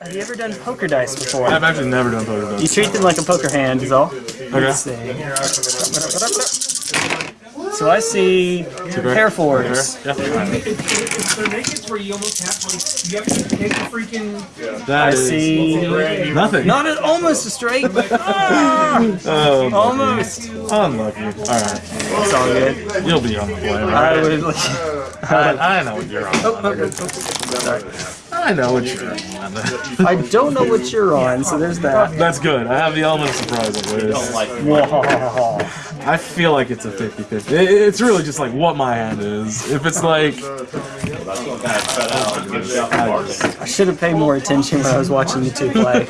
have you ever done poker dice before? I've actually never done poker dice. You treat them like a poker hand is all. Okay. So I see hair fours. Yeah. It's the nakeds where you almost have like you have to take the freaking. That I see. nothing. Not an, almost a straight, ah, Oh, almost. Unlucky. Alright. It's all good. You'll be on the play, I would. Like, I, I know what you're on. oh, oh, oh, sorry. I know what you're on. I don't know what you're on, so there's that. That's good. I have the element of surprise always. Whoa. I feel like it's a 50-50. It- It's really just like what my hand is. If it's like... I should have paid more attention when I was watching you two play.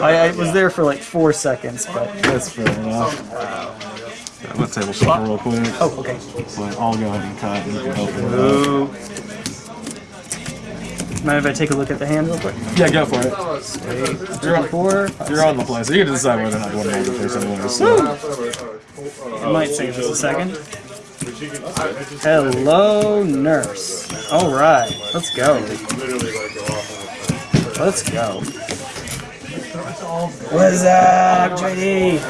I, I was there for like four seconds, but That's fair enough. I'm gonna table flip real quick. oh, okay. But I'll go ahead and cut and you can open it up. Ooh. Mind if I take a look at the hand real quick? Yeah, go for it. You're on, Four. you're on the play, so you get to decide whether or not you want to hold it first anyway. So. It might take just a second. Hello, nurse. All right, let's go. Let's go. What's up, JD?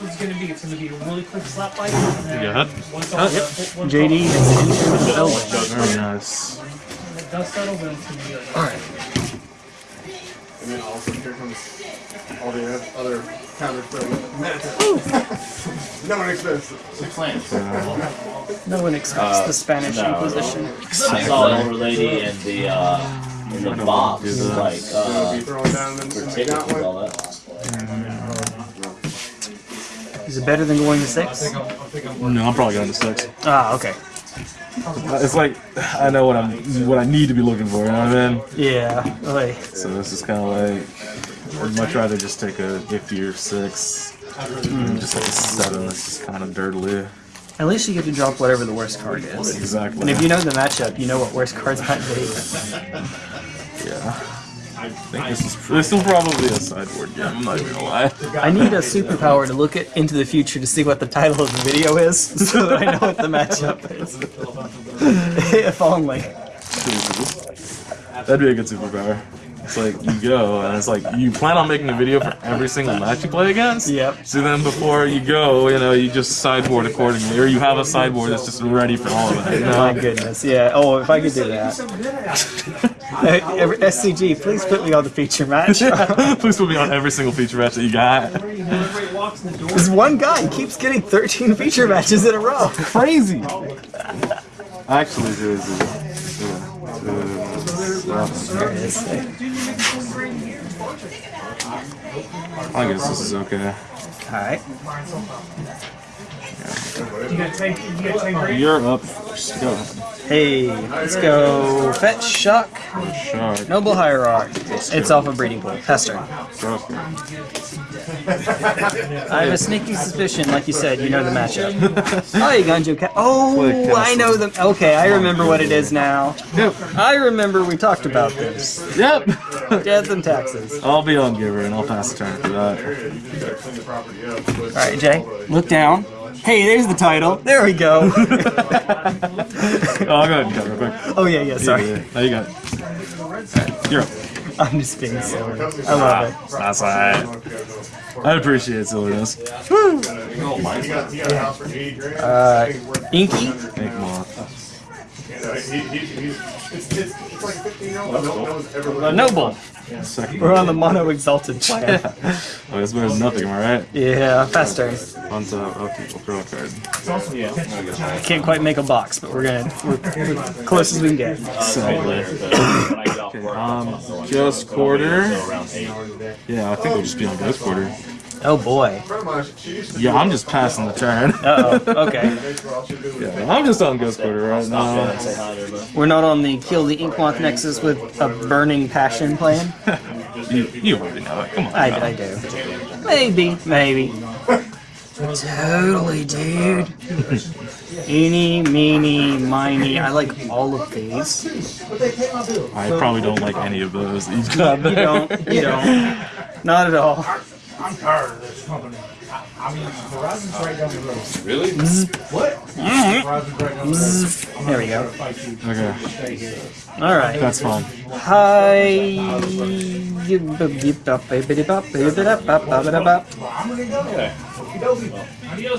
It's gonna be. It's gonna be a really quick slap fight. Go ahead. Once all, Yep. once JD has entered the building. Very nice. The dust settles, then it's gonna be like. All right. And then also here comes all the other counter No one expects it. Six lands. No one expects the Spanish no. Inquisition. I saw an older lady in the uh, in the box, like Be uh, down and for then tickets and all that. Is it better than going to six? No, I'm probably going to six. Ah, okay. Uh, It's like I know what I'm, what I need to be looking for. You know what I mean? Yeah. Like, So this is kind of like I'd much rather just take a 50 or six, just like a seven. That's just kind of dirtily. at least you get to drop whatever the worst card is. Exactly. And if you know the matchup, you know what worst cards might be. Yeah. I think this is this will probably be a sideboard game. I'm not even gonna lie. I need a superpower to look at, into the future to see what the title of the video is, so that I know what the matchup is. if only. That'd be a good superpower. It's like you go and it's like you plan on making a video for every single match you play against. Yep. So then before you go, you know, you just sideboard accordingly, or you have a sideboard that's just ready for all of it. You My goodness, yeah. Oh, if I could do that. Hey, every- SCG, please put me on the feature match. Please put me on every single feature match that you got. Whenever he walks in the door, This one guy keeps getting 13 feature matches in a row. Crazy. Actually, there's a. Is. I guess this is okay. Alright. You're up first. Go. Hey, let's go. Fetch, shock, Shark. noble hierarch. It's off a breeding pool. Hester. I have a sneaky suspicion, like you said, you know the matchup. oh, you Gunjo Cat. Oh, I know them. Okay, I remember what it is now. Yep. I remember we talked about this. Yep. Death and taxes. I'll be on giver and I'll pass the turn for that. Alright, Jay, look down. Hey, there's the title. There we go. Oh, I'll go ahead and cut real quick. oh, yeah, yeah, sorry. Yeah, Now you got it. You're up. I'm just being silly. I love it. That's alright. I appreciate silliness. You got, you got a house for 80 grand. Uh, Inky? Thank Moth. Uh, he, he, he's, it's, it's, it's like a 15 year old. No, no one's ever A noble. Second. We're on the mono exalted plan. Oh, it's better than nothing, am I right? Yeah, fast turn. On top, up, we'll throw a card. It's also, yeah. Can't quite make a box, but we're gonna we're, we're close as we can get. Sadly. Okay, um, just quarter. Yeah, I think we'll just be on ghost quarter. Oh boy. friend of mine, she used to Yeah, I'm just passing the turn. Uh oh. Okay. Yeah, I'm just on ghost quarter right now. Say hi there, bud. We're not on the kill the Inkmoth Nexus with a burning passion plan. You, you already know it. Come on. I, I do. Maybe, maybe. Totally, dude. Eeny, meeny, miny. I like all of these. I probably don't like any of those that you've got You don't. You don't. Not at all. I'm tired of this company. I, I mean, Verizon's right down the road. Really? Mm-hmm. What? Mm-hmm. Verizon's right down the road. Mm-hmm. There we go. Okay, All right. that's fine. Hi.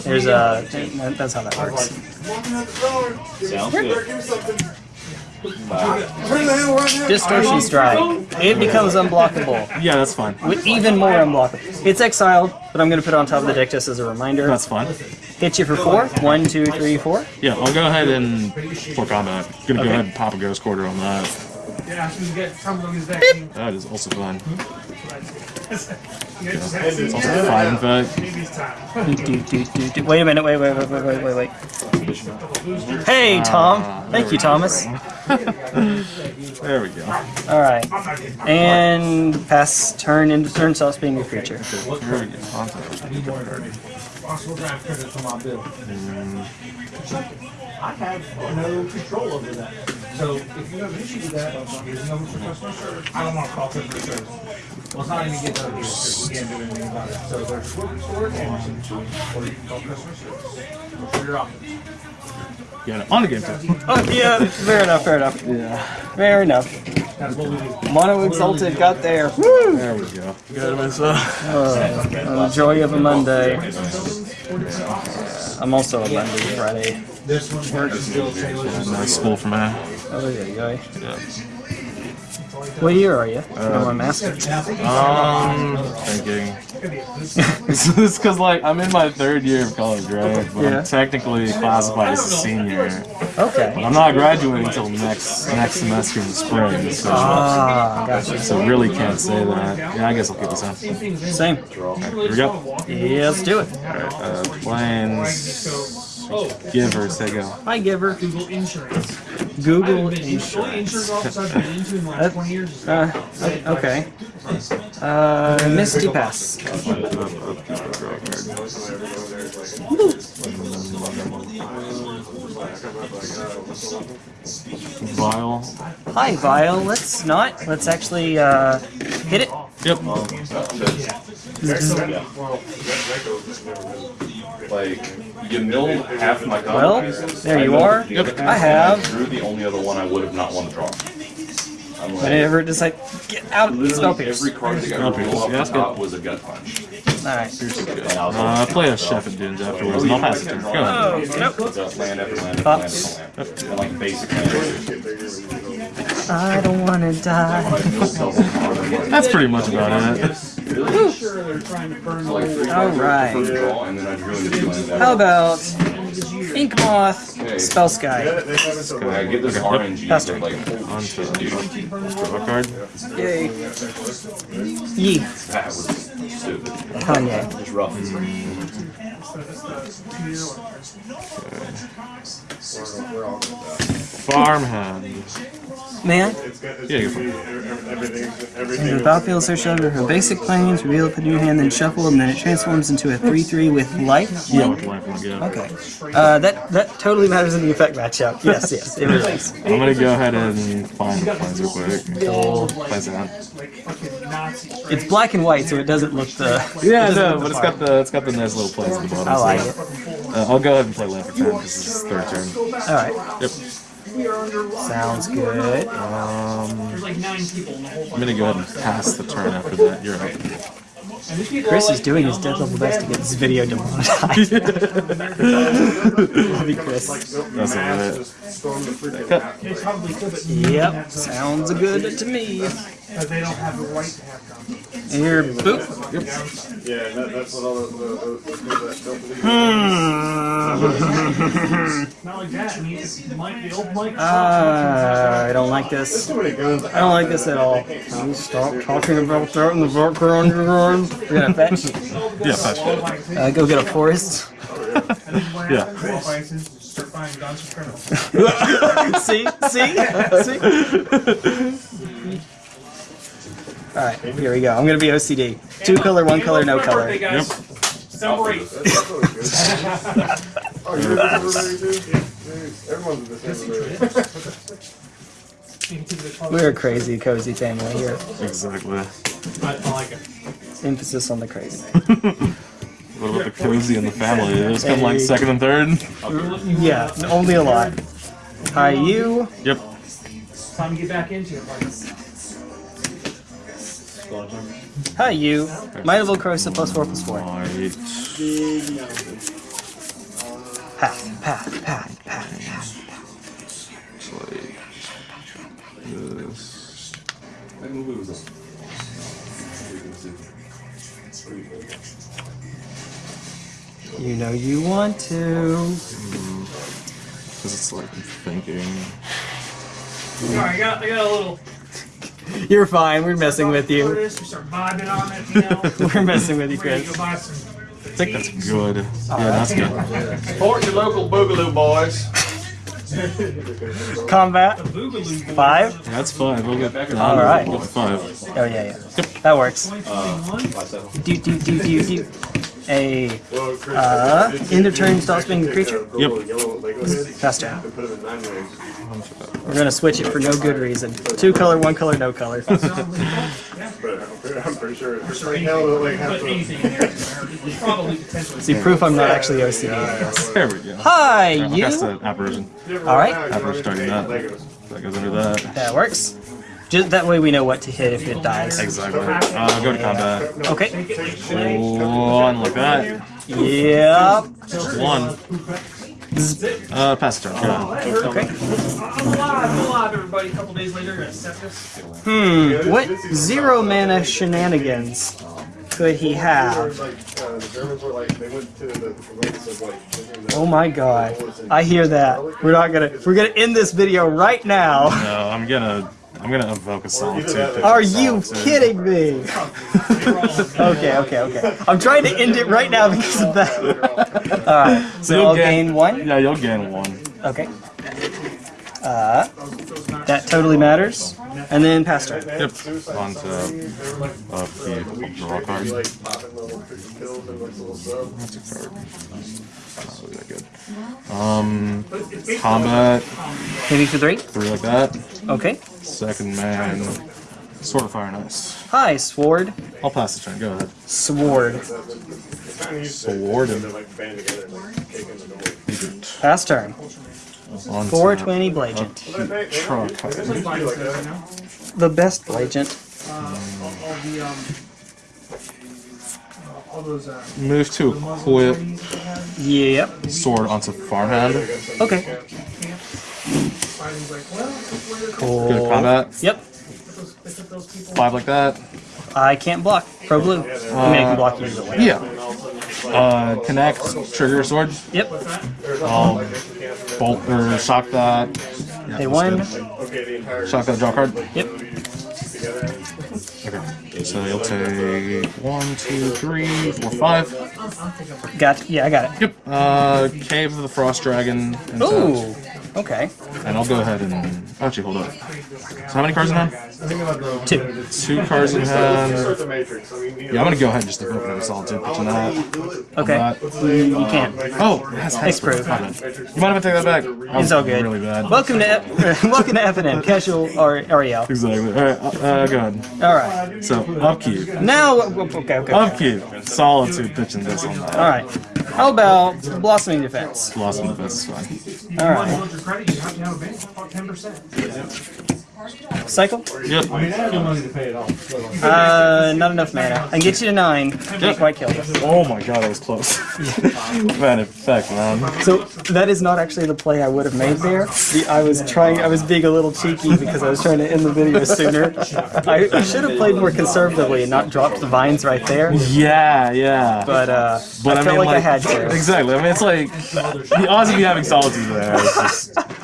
There's a. Uh, that's how that works. Sounds good. Distortion strike. It becomes unblockable. Yeah, that's fine. With even more unblockable. It's exiled, but I'm gonna put it on top of the deck just as a reminder. That's fine. Hit you for four. One, two, three, four. Yeah, I'll go ahead and for combat. I'm Gonna Okay. go ahead and pop a ghost quarter on that. Yeah, as soon get some of these vaccines. That is also fine. Hmm? You It's also fine, in fact. baby's time. Do, do, do, do. Wait a minute. Wait, wait, wait, wait, wait, wait, wait. Hey, Tom. Ah, Thank you, Thomas. There we go. All right. And pass turn into turn stops being a creature. There we go. Possible draft credit for my bill. I have no control over that. So if you have an issue with that, here's a number for customer service. I don't want to call customer service. Well, it's not even getting out of here because we can't do anything about it. So there's Sword Sword and or you can call customer service. For your office. Yeah, on the game too. Oh, yeah. Fair enough. Fair enough. Yeah. Fair enough. That's what we do. Mono Exalted got there. Woo! There we go. Got myself. Uh, joy of a Monday. I'm also a Monday Friday. This one works still Taylor's. Nice school for me. Oh, yeah, you go. Yeah. What year are you? Uh, I'm asking. Um, thinking. It's because like I'm in my third year of college, right? But Yeah. I'm technically classified as a senior. Okay. But I'm not graduating until next next semester in the spring, so Ah, gotcha. so really can't say that. Yeah, I guess I'll keep this on. Same. Here we go. Yeah, let's do it. Alright, uh, plains. Give or say go. Hi, Giver. Google Insurance. Google Insurance. The only insurance office I've been into in the last 20 years is Uh, okay. Uh, Misty Pass. Vial. Hi, Vile. Let's not. Let's actually uh, hit it. Yep. Like, you milled half my Well, copies. there you are. the other I have. and I drew the only other one I would have not wanted to draw. I'm like, Whenever it's like, get out of the spell literally pierce. every card that Spell got pierce, rolled off yeah, the that's top was a gut punch. Alright. I was Uh, play a Chef and Dunes afterwards, and I'll pass it to you. Go ahead. Oh, nope. Land after land after land Pops. after land. And like basic. I don't want to die. I milled double card. I'm like, That's pretty much about it. Really? sure they're trying to burn like three All cards for right. the first draw, and then I drew into two lands How about Ink Moth, Spellskite? I get this RNG, Pass but like, On to shit, dude, draw a card. Yay. Yee. that was stupid. Kanye. It's rough. Hmm. Farmhand. Man, Yeah, it. when the battlefield search over her basic plains, reveal it, put it in your hand, then shuffle, and then it transforms into a 3-3 with life. Yeah, with life yeah. Okay. Uh, that that totally matters in the infect matchup. Yes, yes, it really does. I'm gonna go ahead and find the plains real quick. Cool. Plains out. like. It's black and white, so it doesn't look the. Yeah, it no, but the it's got the it's got the nice little plains at the bottom. I like so, it. Uh, I'll go ahead and play land for turn because this is third turn. All right. Yep. Sounds good. Um, There's like nine people in the whole I'm gonna go ahead and pass the turn after that. You're up. And these people Chris is doing his death level best to get this video demonetized. Love you, Chris. That's alright. Storm the freaking They probably Yep, sounds good to me. Because they don't have the right to have guns. Here, boop. Yeah, that, that's what all the, the, the, the people that don't believe. Not like that. I mean, Mike, the old Mike. Uh, I don't like this. Too many guns. I don't like this at all. Can you stop talking about that in the background, you guys? We're gonna fetch. Yeah, fetch. Uh, go get a forest. Yeah. Start buying guns for criminals. see, see, see. All right, here we go. I'm gonna be OCD. Two color, one color, no color. Birthday, guys. Celebrate. Oh, you're a December baby too? Jeez, Everyone's a December baby. We're a crazy, cozy family here. Exactly. I, I like it. Emphasis on the crazy. What about the cozy and the family? Those come like second and third. Yeah, only a lot. Hi, you. Yep. Time to get back into it. Like, Hi, you. Might of Old Krosa plus 4 plus 4. Alright. Path, path, path, path, path. Like this. That movie was a You know you want to. Because it's like thinking. Alright, I got, I got a little. You're fine. We're messing with you. We start vibing on it, you know. We're messing with you, Ready Chris. go buy some. I think that's good. Yeah, that's good. Support your local boogaloo boys. Combat. Five. Yeah, that's five. We'll get back All right. Five. Oh, yeah, yeah. That works. 2021. Do, do, do, do, do. A. Uh, end of turn, stop spinning the creature. Yep. Faster. We're gonna switch it for no good reason. Two color, one color, no color. But I'm pretty sure it's like hell to like have Put to. anything in there. It's probably potentially. See, proof I'm not actually OCD, I guess. There we go. Hi, That's you. the apparition. Alright. Apparition targeting that. That goes under that. That works. Just that way we know what to hit if it dies. Exactly. Uh, go to combat. Okay. One like that. Yep. One. Uh, pass turn. Go. Okay. I'm alive, I'm alive, everybody. A couple days later, gonna set this. Hmm. What zero mana shenanigans could he have? Like the Germans were like they went to the, the lengths of like thinking that Oh my god. I hear that. We're not gonna we're gonna end this video right now. No, I'm gonna. I'm gonna evoke a solitude. Are you kidding me? okay, okay, okay. I'm trying to end it right now because of that. Alright, so You'll I'll get- gain one. Yeah, you'll gain one. Okay. Uh, that totally matters. And then pass turn. Yep. On to uh, the draw card. Like popping little pills and like little sub. That's a card. Not really that good. Um, combat Maybe for three. three like that. Okay. Second man, sword of fire and ice. Hi, Sword. I'll pass the turn. Go ahead. Sword. Sword and Like band together and like kicking the door. Pass turn. on 420 Blagent. draw card. The best Blagent. Uh, all, all the, um. All those, uh. Move to equip Yep. sword onto farmhand. Okay. Fighting's like, well, that's where they're Cool. Go to combat. Yep. Pick up those people. Five like that. I can't block. Pro blue. I mean, I can block you either way. Yeah. Uh, connect, trigger sword. Yep. I'll bolt or shock that. They won. Okay, the entire Shock that draw card. Yep. Okay. So you'll take one, two, three, four, five. Got. Yeah, I got it. Yep. Uh, Cave of the Frost Dragon. Ooh. Okay. And I'll go ahead and actually hold up. So how many cards in hand? Two. Two cards in hand. Start the matrix. I mean, you Yeah, I'm gonna go ahead and just another solitude pitch on that. Okay. That. You, you can't. Oh, that's Hexproof. You mind if I take that back? That It's all good. Really bad. Welcome to F- welcome to FNM Casual or Ariel. Exactly. All right. Uh, go ahead. All right. So upkeep. Now. Okay. Okay. Upkeep. Solitude pitching this on that. All right. How about Blossoming Defense? Blossoming defense is fine. All right. Your credit, you have to have a bank, about ten percent. Cycle. Yep. Still money to pay it off. Uh, not enough mana. I can get you to nine. Can't quite kill you. Oh my god, that was close. man, effect, man. So that is not actually the play I would have made there. The, I was trying. I was being a little cheeky because I was trying to end the video sooner. I, I should have played more conservatively and not dropped the vines right there. Yeah, yeah. But uh, But I, I, felt mean, like, I had to. Exactly. I mean, it's like the odds of you having solitude there is just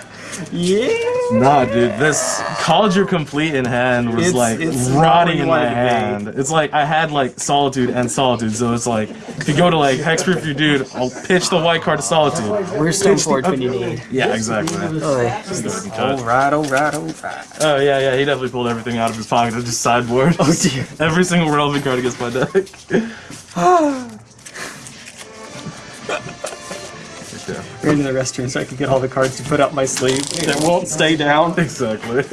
Yeah. nah, dude. This college you're complete in hand was It's- like it's rotting in my wanted to be. hand. It's like I had like solitude and solitude, so it's like if you go to like hexproof your dude, I'll pitch the white card to solitude. Where's Stoneforge when you need? Yeah, exactly. All right, all right, all right. Oh yeah, yeah. He definitely pulled everything out of his pocket and just sideboard. Oh dear. Every single relevant card against my deck. yeah, Ran to the restroom so I could get all the cards to put up my sleeve that won't stay down. exactly.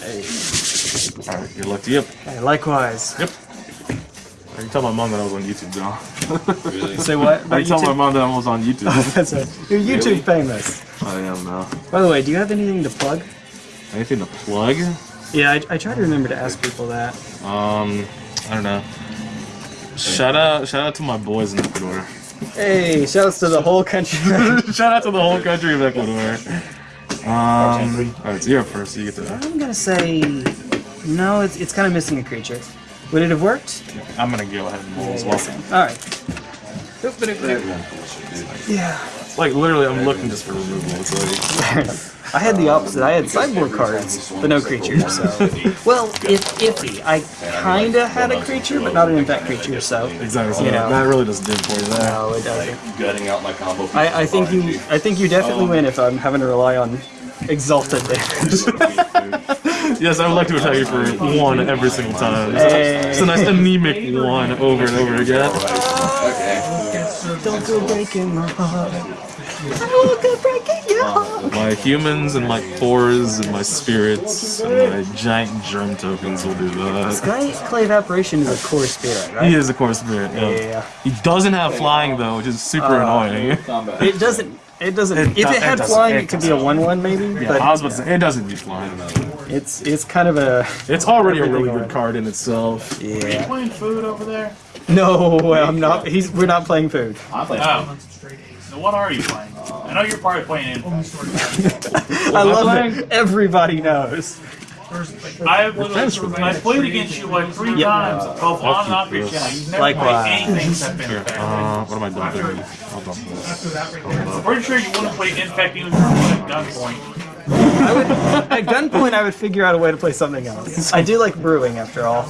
Hey. Alright, you're lucky. Yep. Hey, likewise. Yep. I can tell my mom that I was on YouTube now. Really? Say what? I About can tell my mom that I was on YouTube. That's right. You're YouTube famous. I am now. By the way, do you have anything to plug? Anything to plug? Yeah, I, I try to remember to ask people that. Um, I don't know. Shout out, shout out to my boys in Ecuador. Hey, Shout shouts to the whole country. shout out to the whole country of Ecuador. Um, alright, so you're first. So you get to. I'm gonna say no. It's it's kind of missing a creature. Would it have worked? I'm gonna go ahead and roll as well. All right. Yeah. Like literally, I'm looking just for removal. It's like I had the opposite. I had sideboard cards, but no creatures. So, well, it's iffy. I kinda had a creature, but not an infect creature. So, exactly. You know. that really doesn't do it for you there. no, it doesn't. Gutting out my combo. I, I think you I think you definitely oh. win if I'm having to rely on exalted damage. Yes, I would like to attack you for one every single time. Hey. It's a nice anemic one over and over again. Don't go breaking my heart. I won't go breaking your heart. My humans and my pores and my spirits and my giant germ tokens will do that. Sky Clay Evaporation is a Kor spirit, right? He is a Kor spirit. Yeah. Yeah. He doesn't have flying though, which is super uh, annoying. It doesn't. It doesn't. It if do- it it had doesn't- flying, it it could be a one-one maybe. I But was about to say it doesn't need flying. though. it's it's kind of a It's already a really good card in itself. yeah. Are you Playing food over there? No, I'm not. He's we're not playing food. I'm playing. Oh. So what are you playing? I know you're probably playing Infect. I love it. Everybody knows. I have literally, I played against you like three Yep. times, both on and off your channel. You've never Likewise. played anything except Infect. Uh, what am I dumping? I'll dump this. I'm pretty sure you wouldn't play Infect even if you were at gunpoint. At gunpoint, I would figure out a way to play something else. I do like brewing, after all.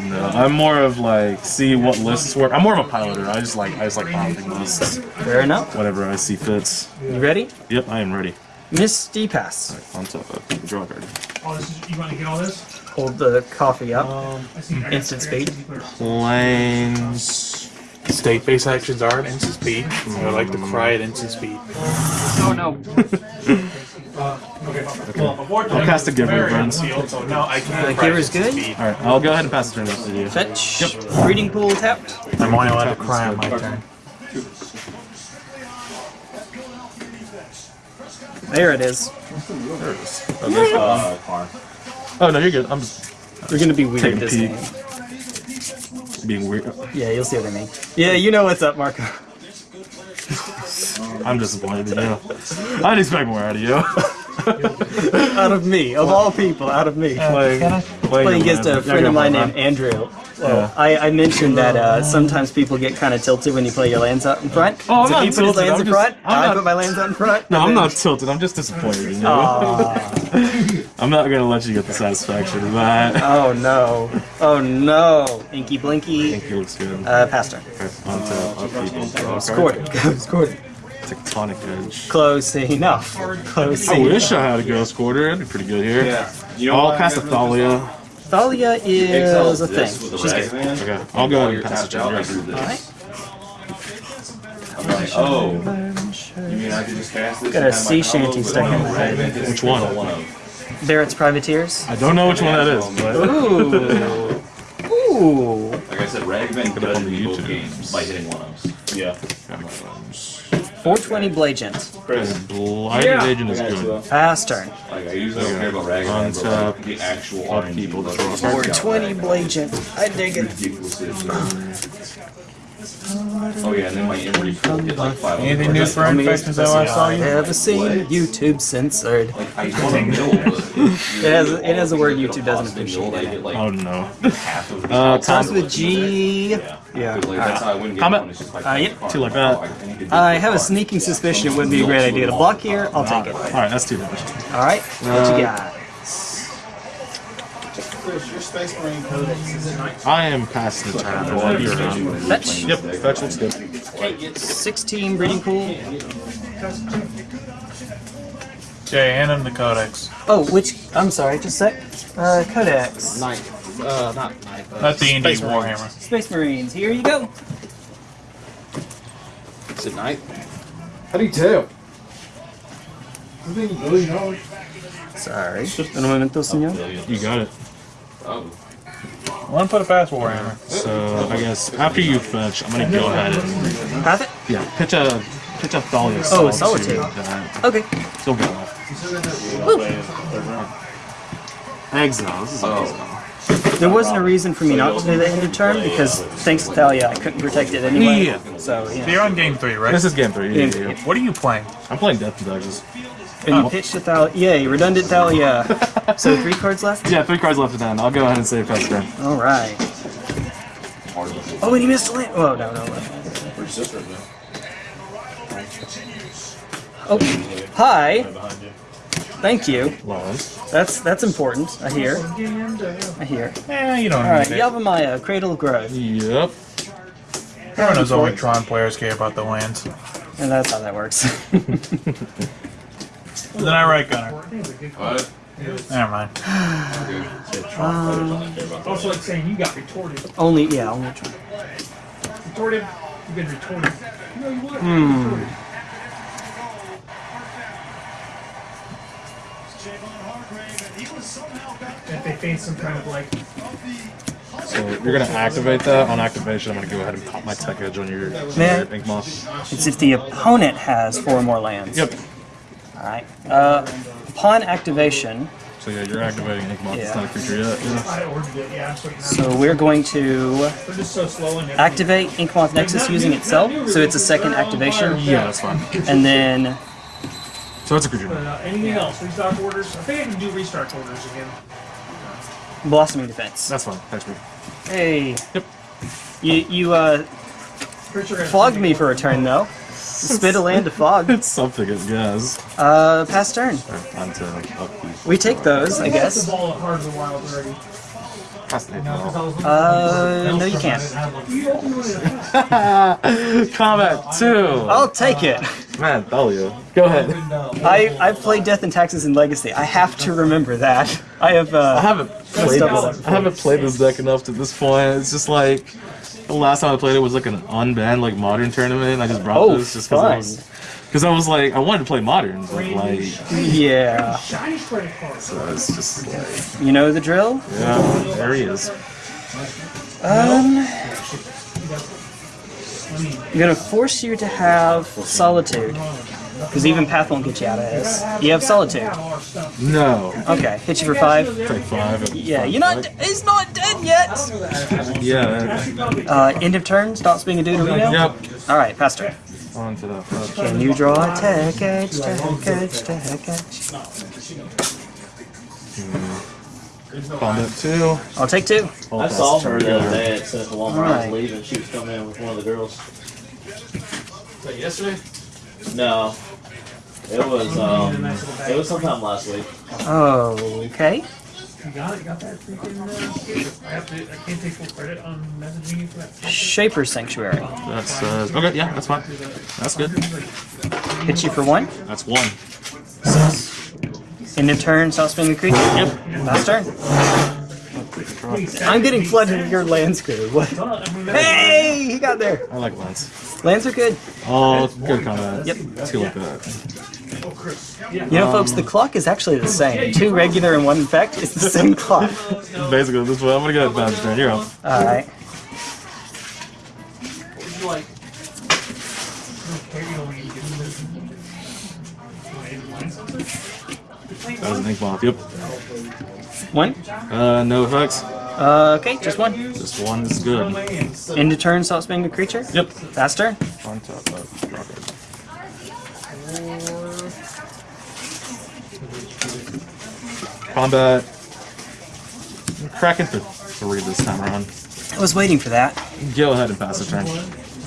No, I'm more of like see what lists work. I'm more of a piloter. I just like I just like piloting lists. Fair enough. Whatever I see fits. You ready? Yep, I am ready. Misty Pass. On top of draw card. Oh, this is, you want to get all this? Hold the coffee up. Um, I see. Instant speed. Plains. State-based actions are at instant speed. I like to cry at instant speed. Oh no. Well, before I'll cast a giver, friends. field, so no, I can't. The cry giver's good? All right, I'll go ahead and pass the turn up to you. Fetch. Yep. Breeding pool tapped. I'm only allowed to cry on my turn. There it is. Uh, car. Oh no, you're good. I'm just We're gonna be weird Take this game. being weird. Yeah, you'll see what I mean. Yeah, you know what's up, Marco. I'm disappointed in you. I'd expect more out of you. out of me, of all people, out of me. Playing, Playing against a friend of mine named Andrew. Well, I, I mentioned that uh, sometimes people get kind of tilted when you play your lands out in front. Oh, I'm so not he put his tilted, lands I'm in just- front. I'm I not- put my lands out in front. No, I'm then- not tilted. I'm just disappointed in you. Aw. I'm not gonna let you get the satisfaction of that. oh no. Oh no. Inky Blinky. I think it looks good. Uh, Pastor. Okay, on to upkeep. Draw a Scored Scored it. Tectonic Edge. Close enough. Close I enough. wish I had a Ghost Quarter. That'd be pretty good here. Yeah. You know I'll what? cast a Thalia. Thalia is a thing. She's good. Okay, I'll go ahead and pass it tapped to out, I you. do this. Alright. I'm like, oh, you mean I can just cast this? Got a and have my sea shanty stuck in rag the band this Which is one? One of. Barrett's Privateers. I don't know which one that is, but Ooh. Ooh. Like I said, Ragman band Look on the both YouTube. games by hitting one of. Yeah. 420 Blagent. Blighted Agent is good. Pass turn. Like I usually don't care about rag band, but Untap. like, the actual Upkeep RNG. will like, draw a it's card. got 420 rag band. I dig it. Ridiculous is- Oh yeah, and then my injury field hit like five. Anything new for infections though I saw you? Ever seen YouTube censored? Like I want to mill, It has it has a word YouTube doesn't appreciate. It. Oh no. half of the Uh, Starts com- with G. Yeah. Like, that's I win games Comment. when it's just like Uh, yep. card. Two like that. Oh, I need to do I the have a sneaking suspicion it would be a great idea to block here. I'll take it. All right, that's too much. All right. What you got? Your Space Marine Codex is it nice? I am passing the turn. While. Fetch. Yep, fetch looks good. 16 breeding pool. Jay, hand him the codex. Oh, which? I'm sorry. Just a sec. Uh, Codex. Night. Uh, not night. Uh, Not D&D Space Marines. Warhammer. Space Marines. Here you go. Is it night? How do you tell? Sorry. Just un momento, señor. You got it. Oh. One put a fast Warhammer. So I guess after you fetch, I'm gonna go ahead and Have it? yeah, pitch a pitch a Thalia. Oh, Solitude. Solitude. That Okay. still go off. Exile. This is oh. exile. There wasn't a reason for me not to do the end of turn because thanks to Thalia, I couldn't protect it anyway. Yeah. So So you're on game three, right? This is game three. Yeah, yeah, yeah. What are you playing? I'm playing Death and Digest. And you pitched to Thalia. Yay, redundant Thalia. so three cards left. Yeah, three cards left to end. I'll go ahead and save Pat's turn. All right. Oh, and he missed a land. Oh no no. no. Oh, hi. Thank you. Lawrence. That's that's important. I hear. I hear. Eh, you don't All right, need it. Yavimaya, Cradle of Growth, Yep. Everyone knows only Tron players care about the lands. and that's how that works. Then I write Gunner. What? Never mind. Also, like saying you got retorted. only yeah, only try. Retorted. You've been retorted. No, you would. Hmm. If they face some kind of like So you're gonna activate that. On activation, I'm gonna go ahead and pop my tech edge on your, Man. your ink moth. It's if the opponent has four more lands. Yep. All right. Uh, upon activation, So yeah, you're activating ink moth. It's Yeah. not a creature yet. I ordered it. Yeah, I'm just waiting. so we're going to They're just so slow and activate Inkmoth Nexus using itself. So it's a second activation, Yeah, that's fine. and then So it's a creature. Uh, anything else? Restock orders? I think I can do restart orders again. Blossoming Defense. That's fine. Thanks, me. Hey. Yep. You you uh Pretty sure I flogged me for a turn though. Spit a land to fog. It's something, I guess. Uh, pass turn. On to upkeep. We take those, I guess. ball at Heart of the Wild already. Pass the hit No, 'cause I ball. was looking Uh, no, you can't. You opened one of the Combat two. I'll take it. Man, Thalia. Go ahead. I I've played Death and Taxes in Legacy. I have to remember that. I have I uh. haven't played Stuff this. I haven't played this deck enough to this point. It's just like the last time I played it was like an unbanned like modern tournament. I just brought Oh, this just because I was because I was like I wanted to play modern, but like Yeah. shiny credit card. so it's just like You know the drill. yeah, there he is. Um. I'm gonna force you to have solitude, because even Path won't get you out of this. You have solitude. No, Okay, hit you for five. take five. Yeah, you're not. He's not dead yet. Yeah. Uh, end of turn. Stops being a Deuterino. Yep. All right, pass turn. On to that. first. Can you draw a tech edge, tech edge, tech edge? Combat two. I'll take two. Hold I saw her the other day at Central Walmart. I was leaving. She was coming in with one of the girls. Like yesterday? No, it was um, it was sometime last week. Oh, okay. You got it? You got that freaking uh, I have to I can't take full credit on messaging you for that. Shaper Sanctuary. That's uh, okay. Yeah, that's fine. That's good. Hit you for one. That's one. End of turn. Stops being a creature. Yep. Last turn. I'm getting flooded with your land screw. What? Hey, he got there. I like Lance. Lands are good. Oh, good combat. Yep. Let's go like that. You know, folks, the clock is actually the same. Two regular and one infect. It's the same clock. Basically, this way. I'm gonna go ahead and pass turn. You're up. All right. That was an ink moth. Yep. One. Uh, no effects. Uh, okay, just one. Just one is good. End of turn. Stops being a creature. Yep. Faster? On top of draw card. Combat. Cracking for three this time around. I was waiting for that. Go ahead and pass the turn.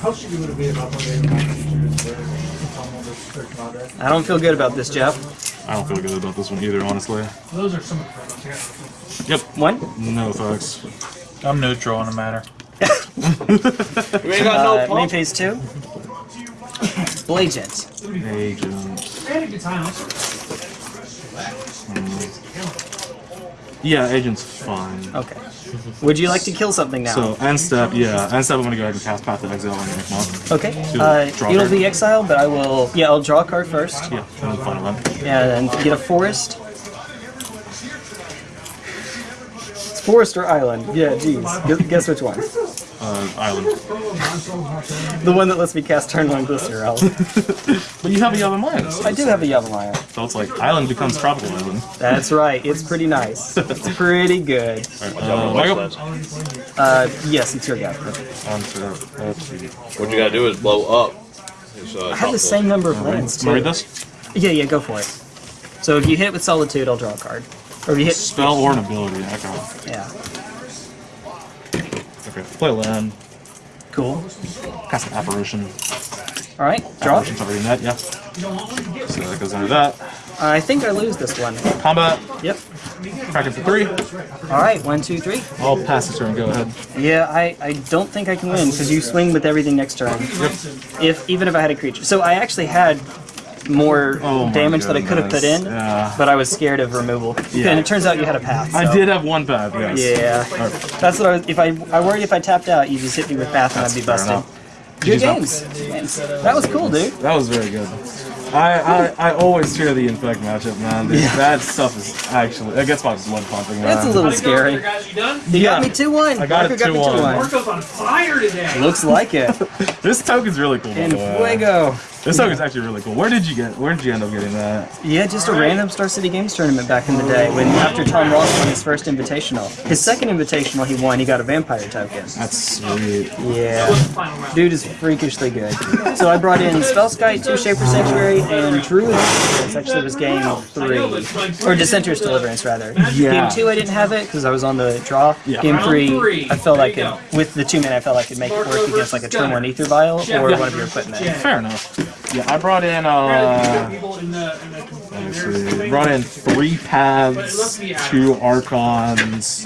How should you would it be about Monday? I don't feel good about this, Jeff. I don't feel good about this one either, honestly. Those are some of the products. Yep. One. No effects. I'm neutral on the matter. You ain't got Uh, no main phase two. Blagent. Agent. I had a good time. Yeah, agent's fine. Okay. Would you like to kill something now? So end step, yeah, end step. I'm gonna go ahead and cast Path of Exile on Inkmoth. okay. Uh, it'll card. be exile, but I will. Yeah, I'll draw a card first. Yeah, and then final one. Yeah, and get a forest. It's Forest or Island? Yeah, geez. Guess which one? Uh, island. The one that lets me cast turn one Glistener Elf. But you have a Yavimaya. I do have a Yavimaya. So it's like island becomes tropical island. That's right. It's pretty nice. It's pretty good. Uh, Michael? Uh, yes, it's your guy. On to, let's see. What you gotta do is blow up. His, uh, I have the same number of lands Wanna read too. this? Yeah, yeah, go for it. So if you hit with Solitude, I'll draw a card. Or if you hit, Spell or an ability. Okay. yeah, Okay. Play land. Um, cool. Cast an apparition. All right, draw. Apparition's already met, yeah. So that goes under that. I think I lose this one. Combat. Yep. Kraken for three. All right, one, two, three. I'll pass this turn. Go ahead. Yeah, I, I don't think I can win because you swing with everything next turn. If even if I had a creature, so I actually had more Oh damage that I could have put in, yeah. but I was scared of removal. Yeah. And it turns out you had a path. I did have one path, yes. Yeah, that's what I was. If I I worried if I tapped out, you just hit me with path and I'd be busted. Good GG's games. That was cool, dude. That was very good. I, I, I always fear the infect matchup, man. Dude, That stuff is actually it gets my blood pumping, man. It's a little scary. Guys, you done? You Yeah. got me two one. I got it Marco 2-1. Marco's on fire today. Looks like it. This token's really cool. by In the way. fuego. This song is actually really cool. Where did you get? Where did you end up getting that? Yeah, just a random Star City Games tournament back in the day when after Tom Ross won his first invitational. His second invitational he won, he got a vampire token. That's sweet. Yeah. Dude is freakishly good. So I brought in Spellskite, Two Shaper Sanctuary, and Druid. This actually was game three. Or Dissenter's Deliverance, rather. Yeah. Game two, I didn't have it because I was on the draw. Yeah. Game three, three. I felt like There with the two men, I felt I could make it work against like a turn one Ether Vial or one of your equipment. Fair enough. Yeah, I brought in uh. People in the, in the Let's see. Brought in three paths, two archons,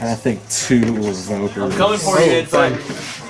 and I think two revokers. Coming for you, it's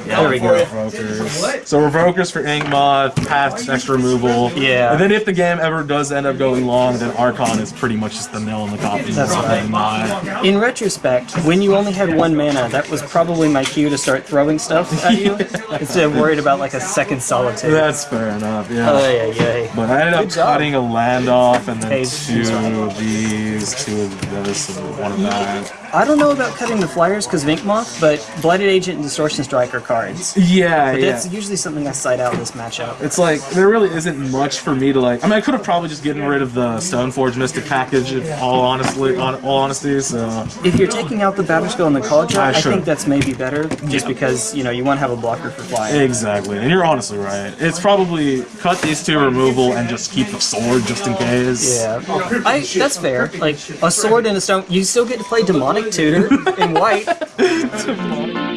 fine. There we go. Revokers. So revokers for Inkmoth, paths extra removal. Yeah. And then if the game ever does end up going long, then Archon is pretty much just the nail in the coffin. That's for right. Inkmoth. In retrospect, when you only had one mana, that was probably my cue to start throwing stuff at you instead of worried about like a second solitaire. That's fair enough. Yeah. Oh yeah, yeah. But I ended up job. cutting a land off, and then Hey, two of these, two of this, and one of that. I don't know about cutting the flyers because of Inkmoth, but Blighted Agent and Distortion Strike are cards. Yeah, yeah. That's usually something I side out in this matchup. It's like there really isn't much for me to like. I mean, I could have probably just gotten rid of the Stoneforge Mystic package, if all honestly, on all honesty. So If you're taking out the Batterskull and the Kaldra, ah, I I think that's maybe better, just because you know you want to have a blocker for flying. exactly, and you're honestly right. It's probably cut these two removal and just keep the sword just in case. Yeah, I, that's fair. Like a sword and a stone, you still get to play Demonic Tutor in white.